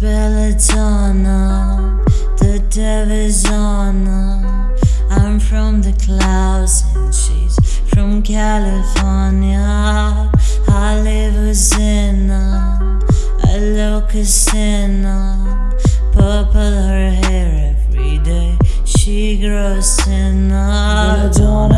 Belladonna, the devil's honor. I'm from the clouds and she's from California. I live a sinner, a locust sinner. Purple her hair every day, she grows thinner. Belladonna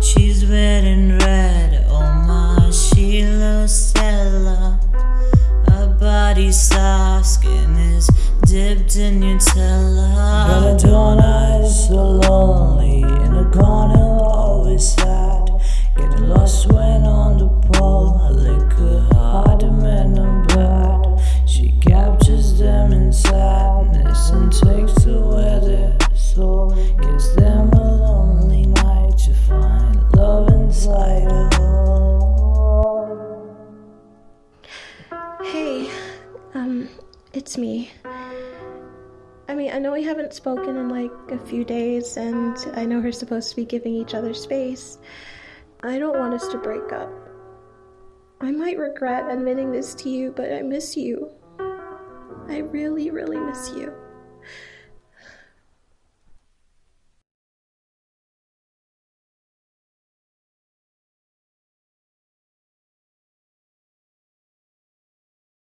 She's and red, oh my she Sheila Stella. Her body soft, skin is dipped in Nutella. Belladonna is so lonely it's me. I mean, I know we haven't spoken in like a few days, and I know we're supposed to be giving each other space. I don't want us to break up. I might regret admitting this to you, but I miss you. I really, really miss you.